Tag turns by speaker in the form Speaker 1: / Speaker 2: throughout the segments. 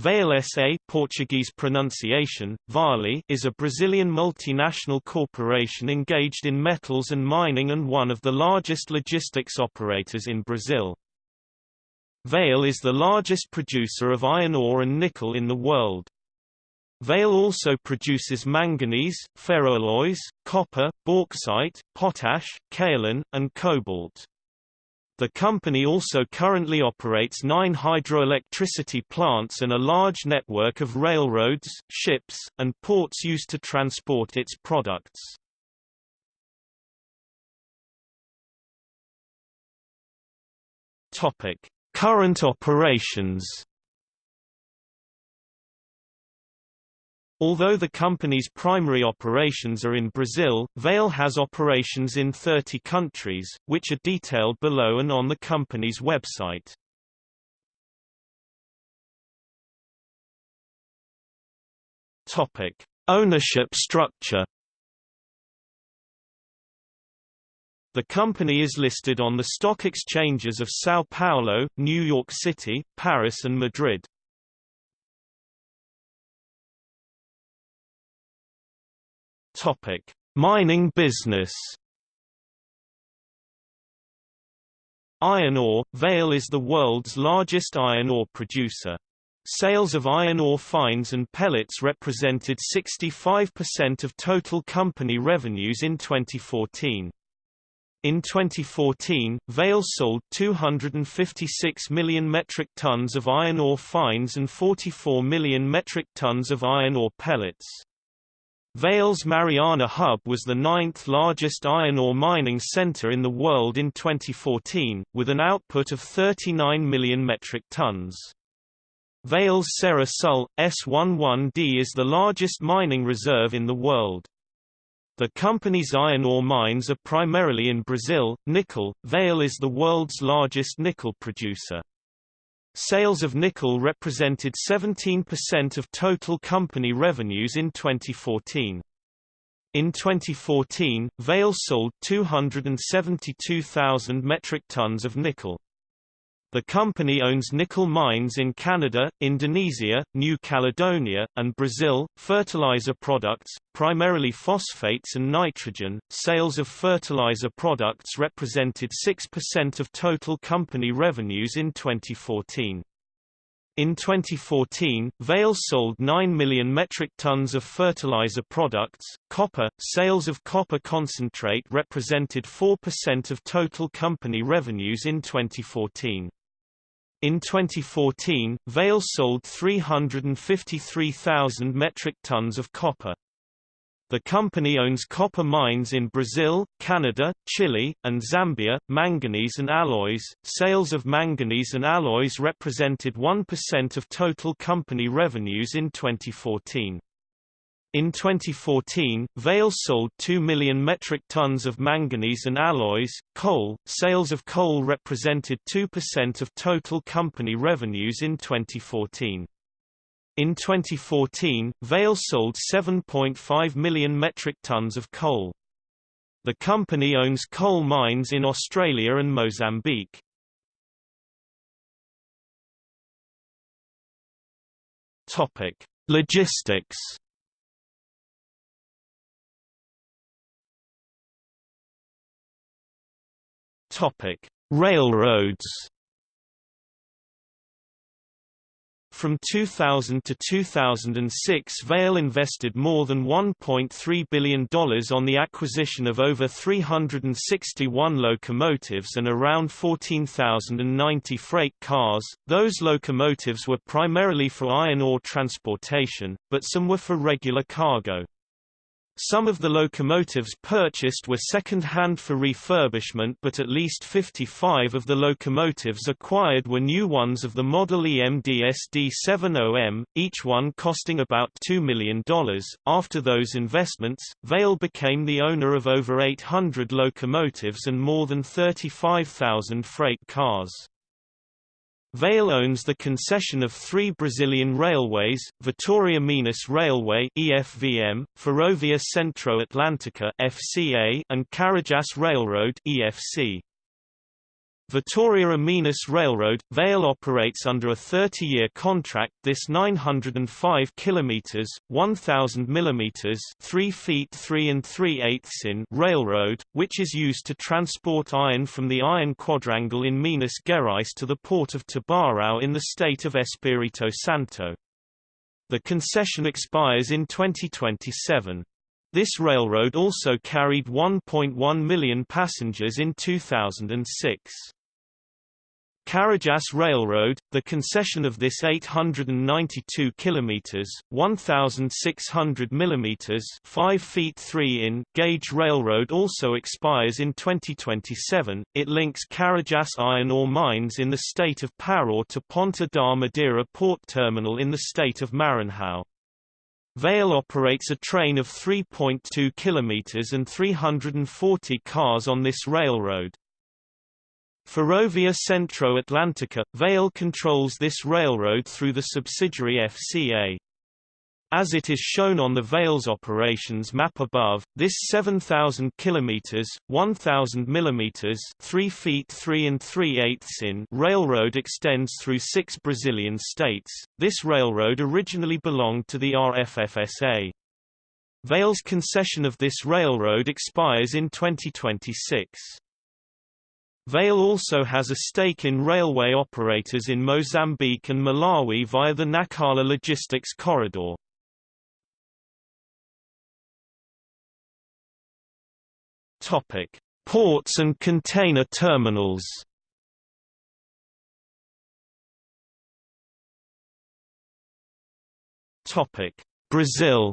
Speaker 1: Vale SA Portuguese pronunciation, Vale is a Brazilian multinational corporation engaged in metals and mining and one of the largest logistics operators in Brazil. Vale is the largest producer of iron ore and nickel in the world. Vale also produces manganese, ferroalloys, copper, bauxite, potash, kaolin, and cobalt. The company also currently operates nine hydroelectricity plants and a large network of railroads, ships, and ports used to transport its products. Current operations Although the company's primary operations are in Brazil, Vale has operations in 30 countries, which are detailed below and on the company's website. Topic: Ownership structure. The company is listed on the stock exchanges of São Paulo, New York City, Paris and Madrid. Topic: Mining business. Iron ore – Vale is the world's largest iron ore producer. Sales of iron ore fines and pellets represented 65% of total company revenues in 2014. In 2014, Vale sold 256 million metric tons of iron ore fines and 44 million metric tons of iron ore pellets. Vale's Mariana Hub was the ninth largest iron ore mining center in the world in 2014, with an output of 39 million metric tons. Vale's Serra Sul, S11D is the largest mining reserve in the world. The company's iron ore mines are primarily in Brazil. Nickel, Vale is the world's largest nickel producer. Sales of nickel represented 17% of total company revenues in 2014. In 2014, Vale sold 272,000 metric tons of nickel. The company owns nickel mines in Canada, Indonesia, New Caledonia, and Brazil. Fertilizer products, primarily phosphates and nitrogen, sales of fertilizer products represented 6% of total company revenues in 2014. In 2014, Vale sold 9 million metric tons of fertilizer products. Copper sales of copper concentrate represented 4% of total company revenues in 2014. In 2014, Vale sold 353,000 metric tons of copper. The company owns copper mines in Brazil, Canada, Chile, and Zambia. Manganese and alloys. Sales of manganese and alloys represented 1% of total company revenues in 2014. In 2014, Vale sold 2 million metric tons of manganese and alloys. Coal sales of coal represented 2% of total company revenues in 2014. In 2014, Vale sold 7.5 million metric tons of coal. The company owns coal mines in Australia and Mozambique. Topic: Logistics Topic: Railroads. From 2000 to 2006 Vale invested more than $1.3 billion on the acquisition of over 361 locomotives and around 14,090 freight cars. Those locomotives were primarily for iron ore transportation, but some were for regular cargo. Some of the locomotives purchased were second-hand for refurbishment but at least 55 of the locomotives acquired were new ones of the Model EMD SD70M, each one costing about $2 million. After those investments, Vale became the owner of over 800 locomotives and more than 35,000 freight cars. Vale owns the concession of three Brazilian railways, Vitória Minas Railway EFVM, Ferrovia Centro-Atlântica FCA, and Carajás Railroad EFC. Vitoria Minas Railroad, Vale operates under a 30-year contract this 905 kilometers, 1000 millimeters, 3 feet 3 and 3 eighths in railroad, which is used to transport iron from the iron quadrangle in Minas Gerais to the port of Tubarão in the state of Espírito Santo. The concession expires in 2027. This railroad also carried 1.1 million passengers in 2006. Carajás Railroad, the concession of this 892 kilometers, 1600 millimeters, 5 feet 3 in gauge railroad also expires in 2027. It links Carajás iron ore mines in the state of Pará to Ponta da Madeira port terminal in the state of Maranhão. Vale operates a train of 3.2 kilometers and 340 cars on this railroad. Ferrovia Centro Atlantica, Vale controls this railroad through the subsidiary FCA. As it is shown on the Vale's operations map above, this 7,000 km (1,000 mm 3 feet 3 and 3 eighths in) railroad extends through six Brazilian states. This railroad originally belonged to the RFFSA. Vale's concession of this railroad expires in 2026. Vale also has a stake in railway operators in Mozambique and Malawi via the Nacala Logistics Corridor. Topic: Ports and container terminals. Topic: Brazil.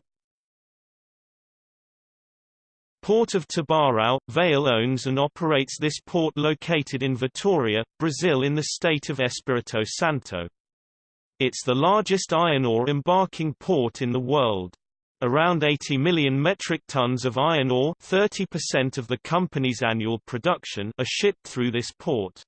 Speaker 1: Port of Tubarão, Vale owns and operates this port located in Vitória, Brazil in the state of Espírito Santo. It's the largest iron ore embarking port in the world. Around 80 million metric tons of iron ore 30% of the company's annual production are shipped through this port.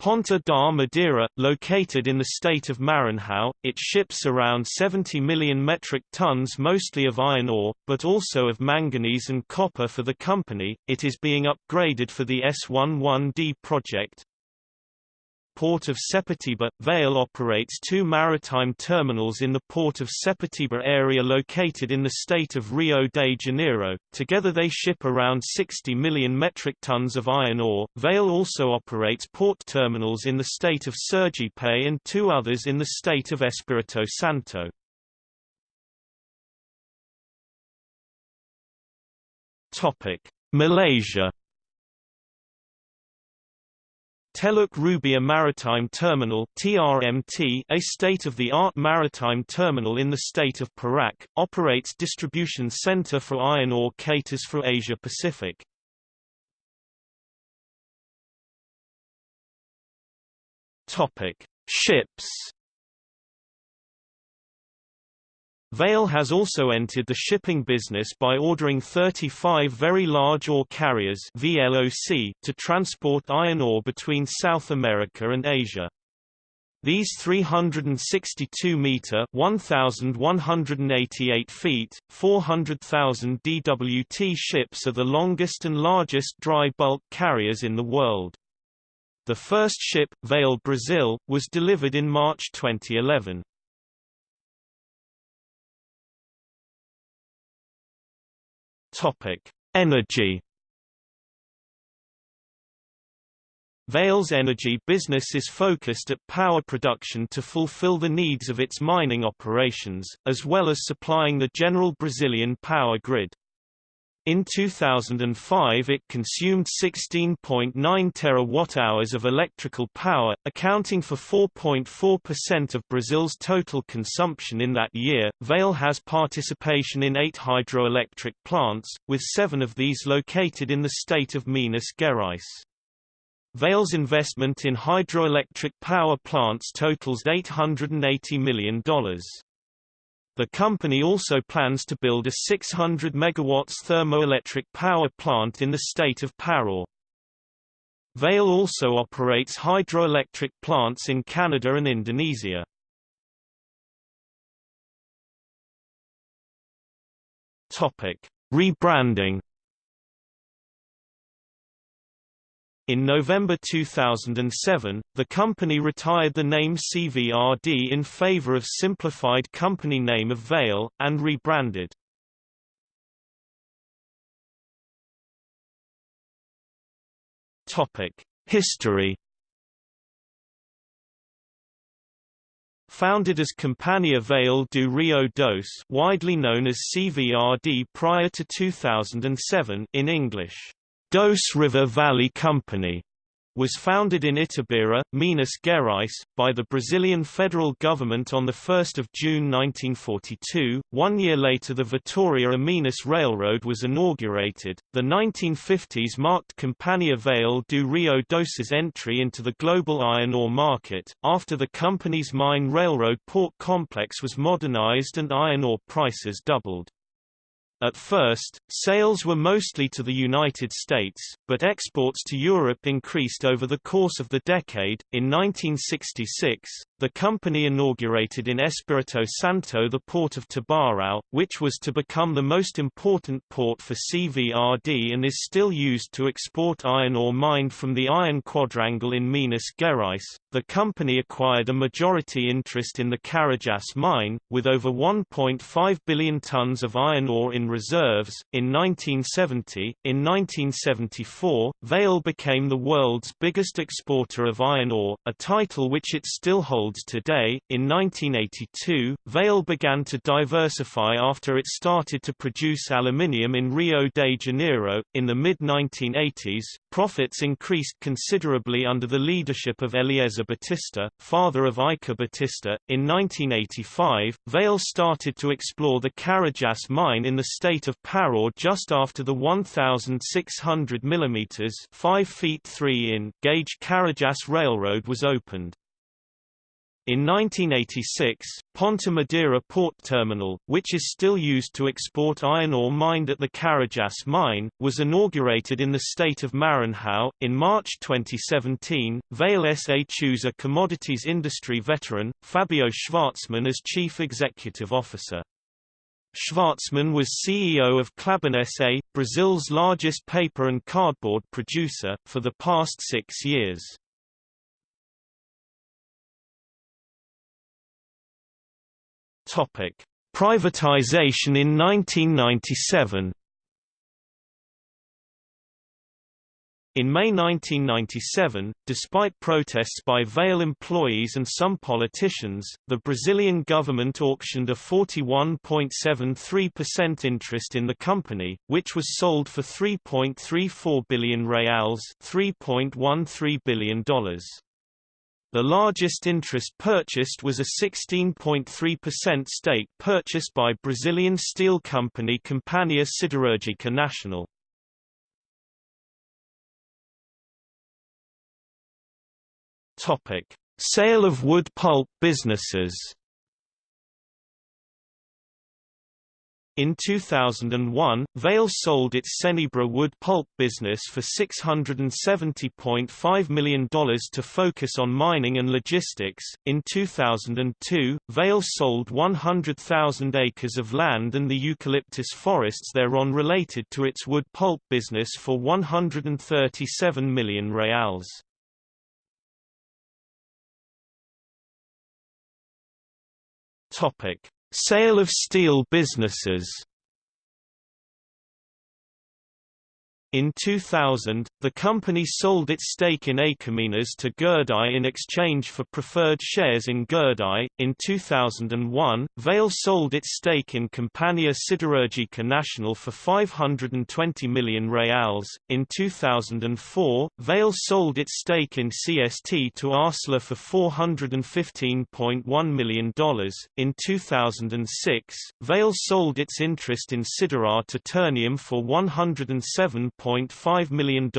Speaker 1: Ponta da Madeira, located in the state of Maranhão, it ships around 70 million metric tons mostly of iron ore, but also of manganese and copper for the company. It is being upgraded for the S11D project, Port of Sepetiba, Vale operates two maritime terminals in the Port of Sepetiba area located in the state of Rio de Janeiro. Together they ship around 60 million metric tons of iron ore. Vale also operates port terminals in the state of Sergipe and two others in the state of Espírito Santo. Topic: Malaysia Teluk Rubiah Maritime Terminal TRMT, a state-of-the-art maritime terminal in the state of Perak, operates distribution center for iron ore caters for Asia Pacific. Topic: Ships Vale has also entered the shipping business by ordering 35 very large ore carriers VLOC to transport iron ore between South America and Asia. These 362-meter (1,188 feet, 400,000 DWT ships are the longest and largest dry bulk carriers in the world. The first ship, Vale Brazil, was delivered in March 2011. Topic: Energy. Vale's energy business is focused at power production to fulfill the needs of its mining operations, as well as supplying the general Brazilian power grid. In 2005 it consumed 16.9 terawatt-hours of electrical power, accounting for 4.4% of Brazil's total consumption in that year. Vale has participation in 8 hydroelectric plants, with 7 of these located in the state of Minas Gerais. Vale's investment in hydroelectric power plants totals $880 million. The company also plans to build a 600 MW thermoelectric power plant in the state of Pará. Vale also operates hydroelectric plants in Canada and Indonesia. Topic: Rebranding In November 2007, the company retired the name CVRD in favor of simplified company name of Vale, and rebranded. History Founded as Companhia Vale do Rio Doce widely known as CVRD prior to 2007 in English, Doce River Valley Company, was founded in Itabira, Minas Gerais, by the Brazilian federal government on 1 June 1942. One year later the Vitória Minas Railroad was inaugurated. The 1950s marked Companhia Vale do Rio Doce's entry into the global iron ore market, after the company's mine railroad port complex was modernized and iron ore prices doubled. At first, sales were mostly to the United States, but exports to Europe increased over the course of the decade. In 1966, the company inaugurated in Espírito Santo the port of Tubarão, which was to become the most important port for CVRD and is still used to export iron ore mined from the Iron Quadrangle in Minas Gerais. The company acquired a majority interest in the Carajás mine, with over 1.5 billion tons of iron ore in reserves. In 1970, in 1974, Vale became the world's biggest exporter of iron ore, a title which it still holds today. In 1982, Vale began to diversify after it started to produce aluminium in Rio de Janeiro. In the mid 1980s, profits increased considerably under the leadership of Eliezer Batista, father of Eike Batista. In 1985, Vale started to explore the Carajás mine in the state of Pará just after the 1,600 mm 5 feet 3 in gauge Carajás Railroad was opened. In 1986, Ponta Madeira port terminal, which is still used to export iron ore mined at the Carajás mine, was inaugurated in the state of Maranhão. In March 2017, Vale SA chose a commodities industry veteran, Fabio Schvartsman as chief executive officer. Schvartsman was CEO of Klabin SA, Brazil's largest paper and cardboard producer, for the past six years. Privatization in 1997 In May 1997, despite protests by Vale employees and some politicians, the Brazilian government auctioned a 41.73% interest in the company, which was sold for 3.34 billion reals $3.13 billion. The largest interest purchased was a 16.3% stake purchased by Brazilian steel company Companhia Siderúrgica Nacional. Topic: Sale of wood pulp businesses. In 2001, Vale sold its Cenibra wood pulp business for $670.5 million to focus on mining and logistics. In 2002, Vale sold 100,000 acres of land and the eucalyptus forests thereon related to its wood pulp business for 137 million reals. Topic: Sale of steel businesses. In 2000, the company sold its stake in Açominas to Gerdau in exchange for preferred shares in Gerdau. In 2001, Vale sold its stake in Companhia Siderúrgica Nacional for 520 million reals. In 2004, Vale sold its stake in CST to Arcelor for $415.1 million. In 2006, Vale sold its interest in Siderar to Ternium for 107 $1.5 million.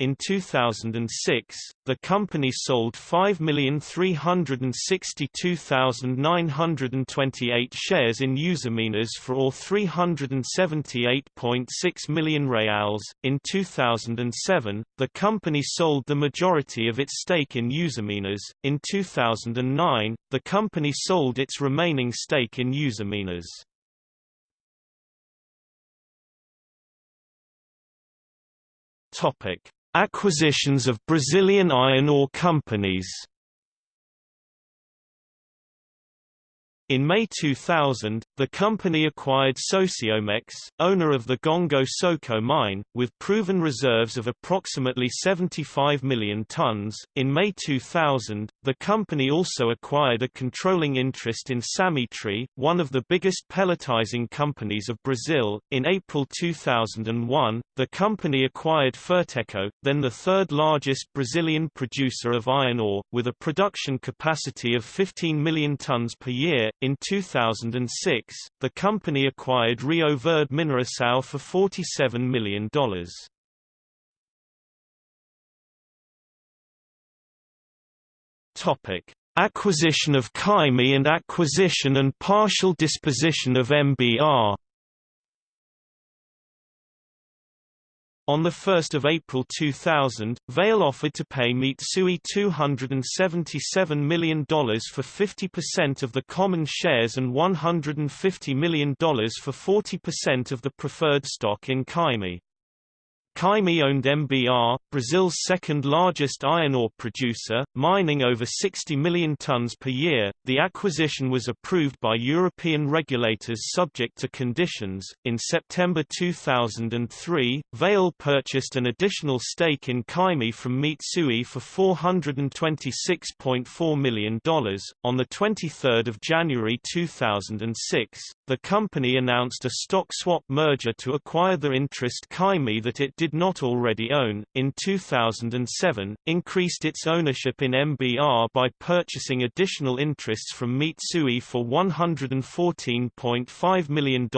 Speaker 1: In 2006, the company sold 5,362,928 shares in Usiminas for or 378.6 million reals. In 2007, the company sold the majority of its stake in Usiminas. In 2009, the company sold its remaining stake in Usiminas. Topic: Acquisitions of Brazilian iron ore companies In May 2000, the company acquired Socoimex, owner of the Gongo Soco mine, with proven reserves of approximately 75 million tons. In May 2000, the company also acquired a controlling interest in Samitre, one of the biggest pelletizing companies of Brazil. In April 2001, the company acquired Ferteco, then the third largest Brazilian producer of iron ore, with a production capacity of 15 million tons per year in 2006, the company acquired Rio Verde Mineração for $47 million. Topic: Acquisition of Caemi and acquisition and partial disposition of MBR. On 1 April 2000, Vale offered to pay Mitsui $277 million for 50% of the common shares and $150 million for 40% of the preferred stock in Caemi. Caemi owned MBR, Brazil's second-largest iron ore producer, mining over 60 million tons per year. The acquisition was approved by European regulators subject to conditions. In September 2003, Vale purchased an additional stake in Caemi from Mitsui for $426.4 million. On the 23rd of January 2006, the company announced a stock swap merger to acquire the interest Caemi that it did did not already own, in 2007, increased its ownership in MBR by purchasing additional interests from Mitsui for $114.5 million.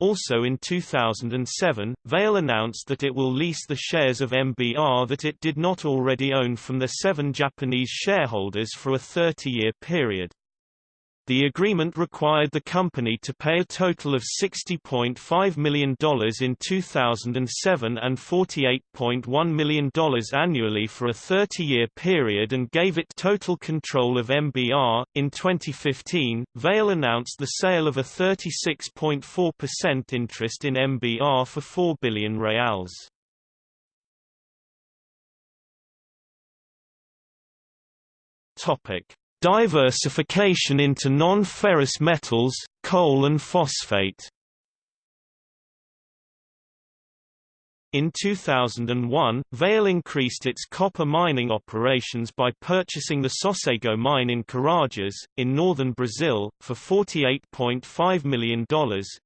Speaker 1: Also in 2007, Vale announced that it will lease the shares of MBR that it did not already own from the seven Japanese shareholders for a 30-year period. The agreement required the company to pay a total of $60.5 million in 2007 and $48.1 million annually for a 30-year period and gave it total control of MBR. In 2015, Vale announced the sale of a 36.4% interest in MBR for 4 billion reals. Topic Diversification into non-ferrous metals, coal and phosphate In 2001, Vale increased its copper mining operations by purchasing the Sossego mine in Carajás, in northern Brazil, for $48.5 million.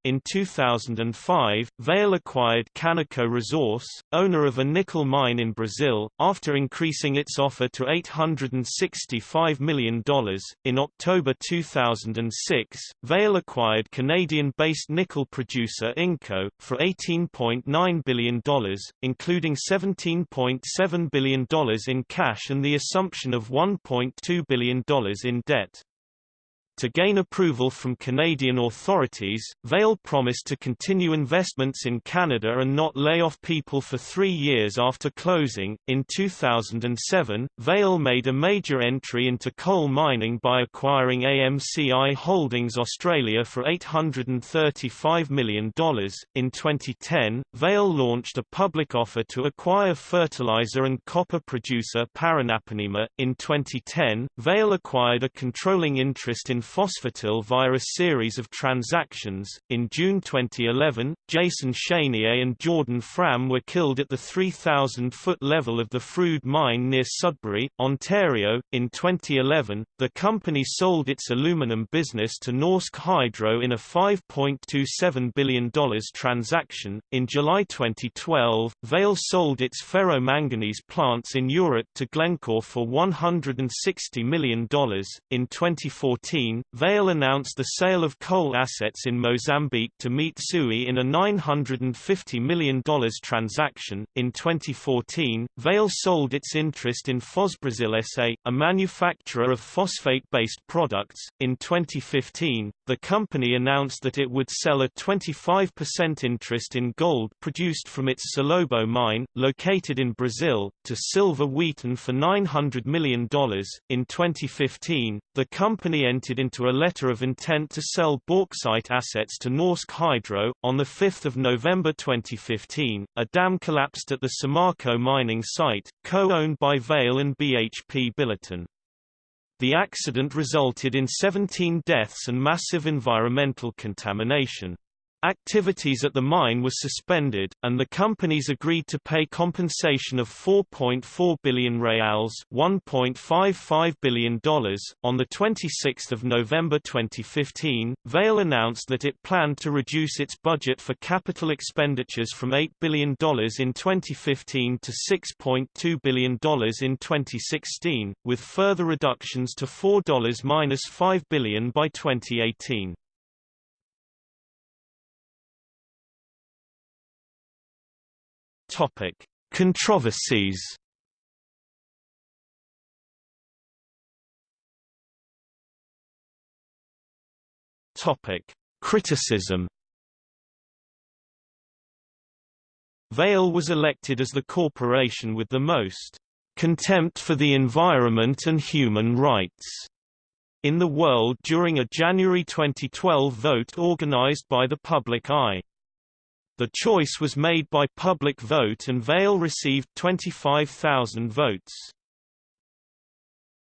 Speaker 1: In 2005, Vale acquired Canico Resource, owner of a nickel mine in Brazil, after increasing its offer to $865 million. In October 2006, Vale acquired Canadian-based nickel producer Inco, for $18.9 billion including $17.7 billion in cash and the assumption of $1.2 billion in debt. To gain approval from Canadian authorities, Vale promised to continue investments in Canada and not lay off people for three years after closing. In 2007, Vale made a major entry into coal mining by acquiring AMCI Holdings Australia for $835 million. In 2010, Vale launched a public offer to acquire fertilizer and copper producer Paranapanema. In 2010, Vale acquired a controlling interest in Fosfertil via a series of transactions. In June 2011, Jason Chenier and Jordan Fram were killed at the 3,000 foot level of the Frood mine near Sudbury, Ontario. In 2011, the company sold its aluminum business to Norsk Hydro in a $5.27 billion transaction. In July 2012, Vale sold its ferromanganese plants in Europe to Glencore for $160 million. In 2014, Vale announced the sale of coal assets in Mozambique to Mitsui in a $950 million transaction. In 2014, Vale sold its interest in Fosbrasil SA, a manufacturer of phosphate based products. In 2015, the company announced that it would sell a 25% interest in gold produced from its Salobo mine, located in Brazil, to Silver Wheaton for $900 million. In 2015, the company entered into a letter of intent to sell bauxite assets to Norsk Hydro. On 5 November 2015, a dam collapsed at the Samarco mining site, co-owned by Vale and BHP Billiton. The accident resulted in 17 deaths and massive environmental contamination. Activities at the mine were suspended, and the companies agreed to pay compensation of 4.4 billion reals $1.55 billion. On 26 November 2015, Vale announced that it planned to reduce its budget for capital expenditures from $8 billion in 2015 to $6.2 billion in 2016, with further reductions to $4-5 billion by 2018. Topic: Controversies. Topic: Criticism. Vale was elected as the corporation with the most contempt for the environment and human rights in the world during a January 2012 vote organized by the Public Eye. The choice was made by public vote and Vale received 25,000 votes.